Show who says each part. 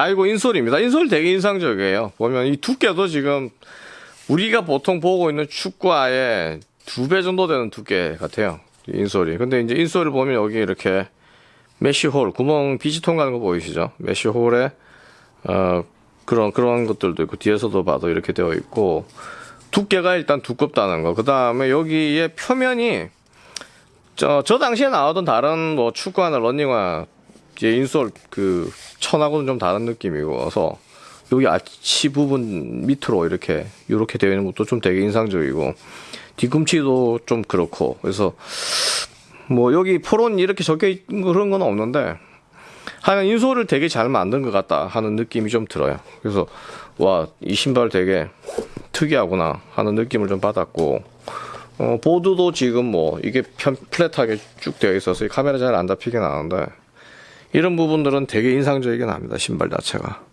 Speaker 1: 자, 이거 인솔입니다. 인솔 되게 인상적이에요. 보면 이 두께도 지금 우리가 보통 보고 있는 축구화의 두 배 정도 되는 두께 같아요. 이 인솔이. 근데 이제 인솔을 보면 여기 이렇게 메쉬홀, 구멍 빛이 통하는 거 보이시죠? 메쉬홀에, 어, 그런, 그런 것들도 있고, 뒤에서도 봐도 이렇게 되어 있고, 두께가 일단 두껍다는 거. 그 다음에 여기에 표면이, 저, 저 당시에 나오던 다른 뭐 축구화나 러닝화, 이제 인솔 그, 천하고는 좀 다른 느낌이고서, 여기 아치 부분 밑으로 이렇게, 이렇게 되어 있는 것도 좀 되게 인상적이고, 뒤꿈치도 좀 그렇고, 그래서, 뭐 여기 포론 이렇게 적혀 있는 그런 건 없는데 하여간 인솔을 되게 잘 만든 것 같다 하는 느낌이 좀 들어요. 그래서 와 이 신발 되게 특이하구나 하는 느낌을 좀 받았고 어, 보드도 지금 뭐 이게 편 플랫하게 쭉 되어 있어서 이 카메라 잘 안 잡히긴 하는데 이런 부분들은 되게 인상적이긴 합니다 신발 자체가.